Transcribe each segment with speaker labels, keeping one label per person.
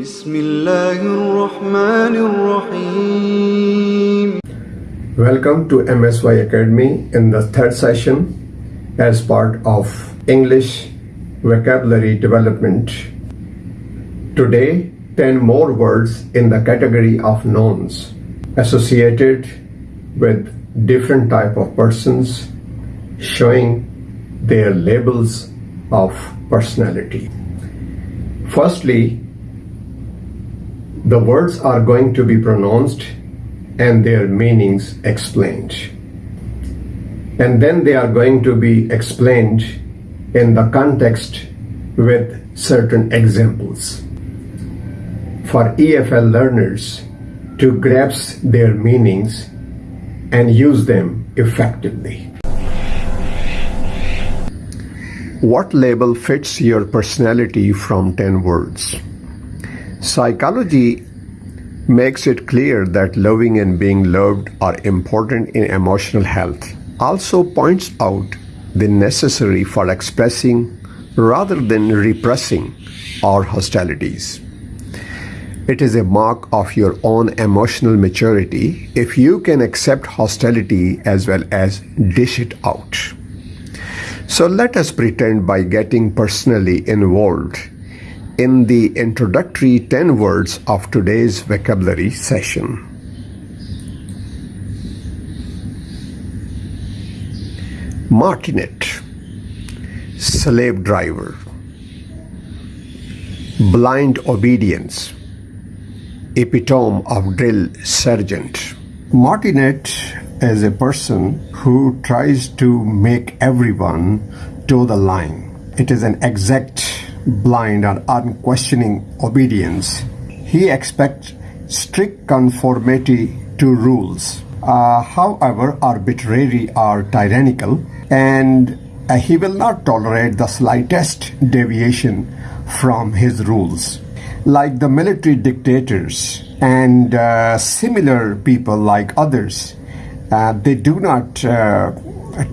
Speaker 1: بسم الله الرحمن الرحيم
Speaker 2: Welcome to MSY Academy in the third session as part of English vocabulary development. Today, 10 more words in the category of nouns associated with different type of persons showing their labels of personality. Firstly, the words are going to be pronounced and their meanings explained. And then they are going to be explained in the context with certain examples. For EFL learners to grasp their meanings and use them effectively. What label fits your personality from 10 words? Psychology makes it clear that loving and being loved are important in emotional health. Also points out the necessary for expressing rather than repressing our hostilities. It is a mark of your own emotional maturity if you can accept hostility as well as dish it out. So let us pretend by getting personally involved in the introductory 10 words of today's vocabulary session. Martinet, slave driver, blind obedience, epitome of drill sergeant. Martinet is a person who tries to make everyone toe the line. It is an exact, blind, and unquestioning obedience. He expects strict conformity to rules, uh, however arbitrary or tyrannical, and uh, he will not tolerate the slightest deviation from his rules. Like the military dictators and uh, similar people like others, uh, they do not uh,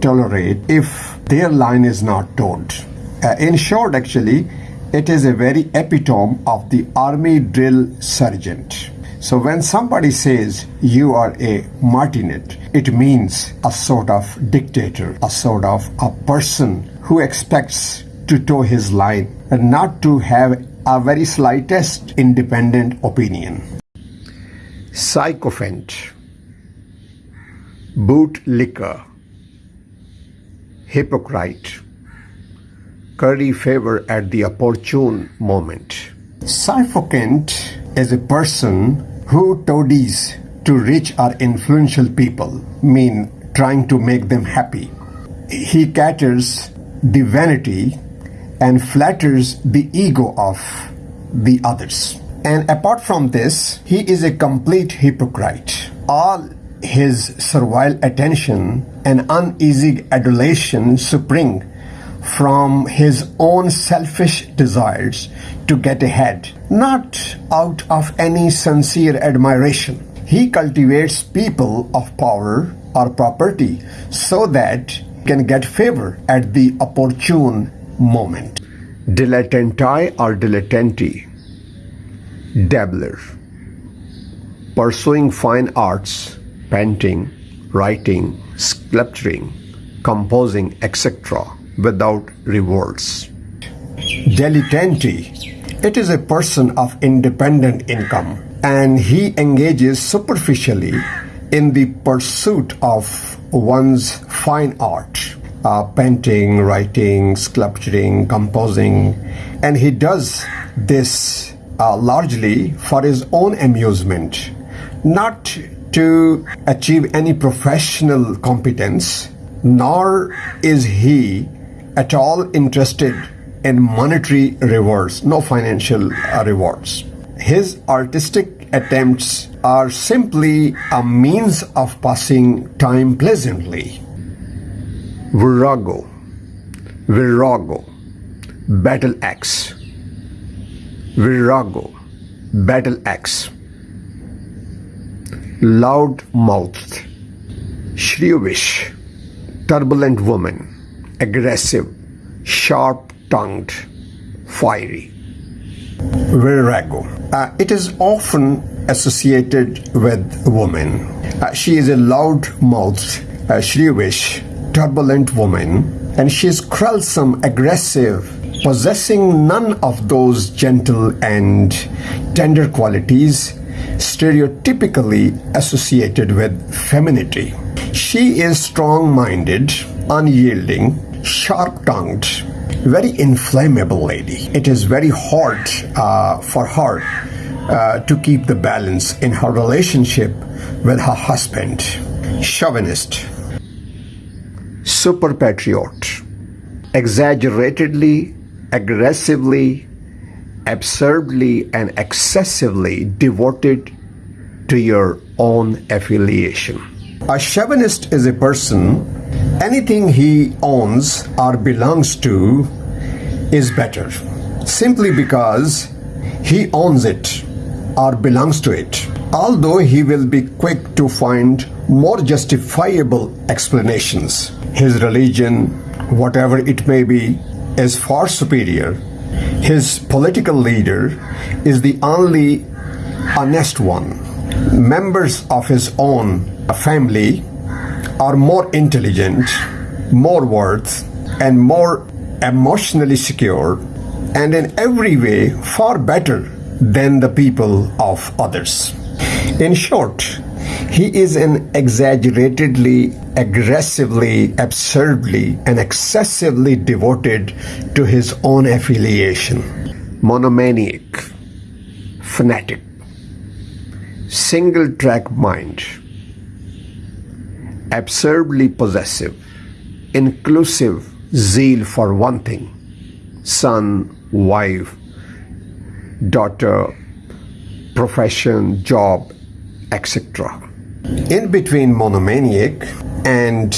Speaker 2: tolerate if their line is not told. Uh, in short, actually, it is a very epitome of the army drill sergeant. So when somebody says you are a martinet, it means a sort of dictator, a sort of a person who expects to toe his line and not to have a very slightest independent opinion. Sycophant, bootlicker, hypocrite, curry favor at the opportune moment. Sycophant is a person who toadies to rich or influential people, mean trying to make them happy. He caters the vanity and flatters the ego of the others. And apart from this, he is a complete hypocrite. All his servile attention and uneasy adulation spring from his own selfish desires to get ahead, not out of any sincere admiration. He cultivates people of power or property so that he can get favor at the opportune moment. Dilettanti or dilettanti, dabbler, pursuing fine arts, painting, writing, sculpturing, composing, etc., without rewards. Dilettante, it is a person of independent income and he engages superficially in the pursuit of one's fine art uh, painting, writing, sculpturing, composing, and he does this uh, largely for his own amusement, not to achieve any professional competence, nor is he at all interested in monetary rewards, no financial uh, rewards. His artistic attempts are simply a means of passing time pleasantly. Virago, Virago, battle axe. Virago, battle axe. Loud mouthed, shrewish, turbulent woman, aggressive, sharp tongued, fiery. Virago. Uh, it is often associated with women. Uh, she is a loud-mouthed, uh, shrewish, turbulent woman, and she is quarrelsome, aggressive, possessing none of those gentle and tender qualities stereotypically associated with femininity. She is strong minded, unyielding, sharp tongued, very inflammable lady. It is very hard uh, for her uh, to keep the balance in her relationship with her husband. Chauvinist, super patriot, exaggeratedly, aggressively, absurdly, and excessively devoted to your own affiliation. A chauvinist is a person, anything he owns or belongs to is better, simply because he owns it or belongs to it. Although he will be quick to find more justifiable explanations, his religion, whatever it may be, is far superior. His political leader is the only honest one. Members of his own family are more intelligent, more worth, and more emotionally secure, and in every way far better than the people of others. In short, he is an exaggeratedly, aggressively, absurdly, and excessively devoted to his own affiliation. Monomaniac, fanatic, single track mind, absurdly possessive, inclusive zeal for one thing son, wife, daughter, profession, job, etc. In between monomaniac and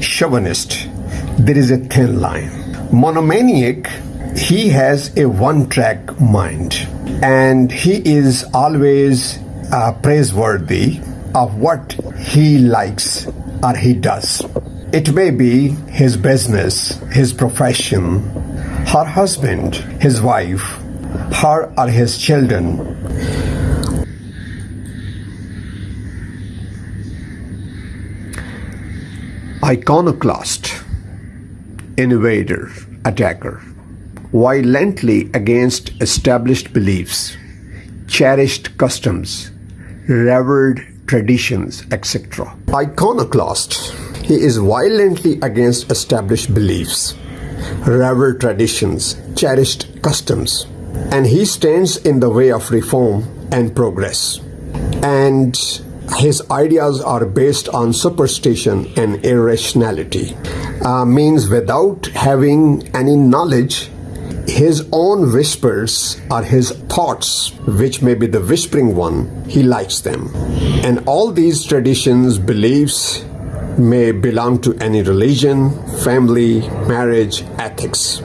Speaker 2: chauvinist, there is a thin line. Monomaniac, he has a one track mind and he is always uh, praiseworthy of what he likes or he does. It may be his business, his profession, her husband, his wife, her or his children. Iconoclast, invader, attacker, violently against established beliefs, cherished customs, revered traditions, etc. Iconoclast, he is violently against established beliefs, revered traditions, cherished customs, and he stands in the way of reform and progress. And his ideas are based on superstition and irrationality, uh, means without having any knowledge his own whispers are his thoughts, which may be the whispering one, he likes them. And all these traditions, beliefs, may belong to any religion, family, marriage, ethics.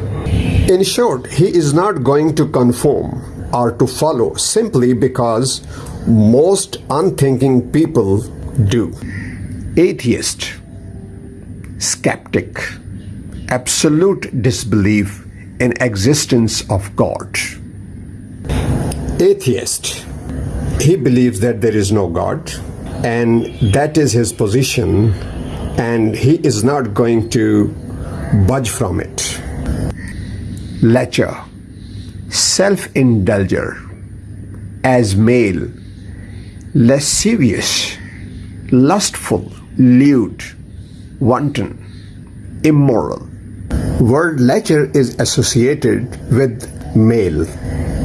Speaker 2: In short, he is not going to conform or to follow simply because most unthinking people do. Atheist, skeptic, absolute disbelief in existence of God. Atheist, he believes that there is no God and that is his position and he is not going to budge from it. Lecher, self-indulger, as male, lascivious, lustful, lewd, wanton, immoral. Word lecher is associated with male,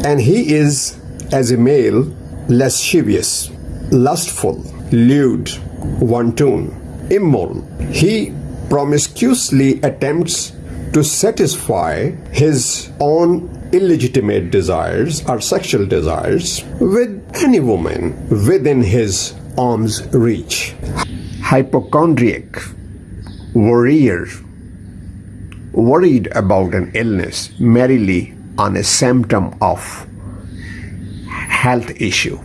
Speaker 2: and he is, as a male, lascivious, lustful, lewd, wanton, immoral. He promiscuously attempts to satisfy his own illegitimate desires or sexual desires with any woman within his arm's reach. Hypochondriac, worrier, worried about an illness merely on a symptom of health issue.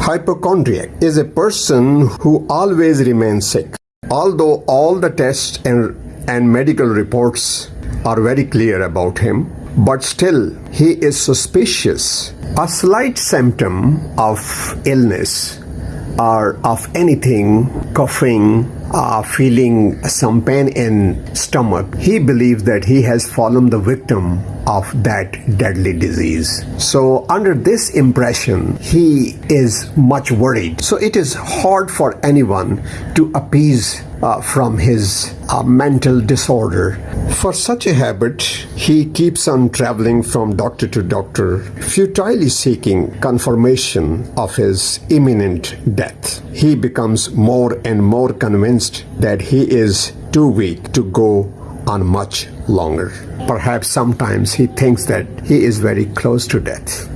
Speaker 2: Hypochondriac is a person who always remains sick. Although all the tests and, and medical reports are very clear about him, but still he is suspicious. A slight symptom of illness or of anything, coughing, uh, feeling some pain in stomach, he believes that he has fallen the victim of that deadly disease. So under this impression, he is much worried. So it is hard for anyone to appease uh, from his uh, mental disorder. For such a habit, he keeps on traveling from doctor to doctor, futilely seeking confirmation of his imminent death. He becomes more and more convinced that he is too weak to go on much longer. Perhaps sometimes he thinks that he is very close to death.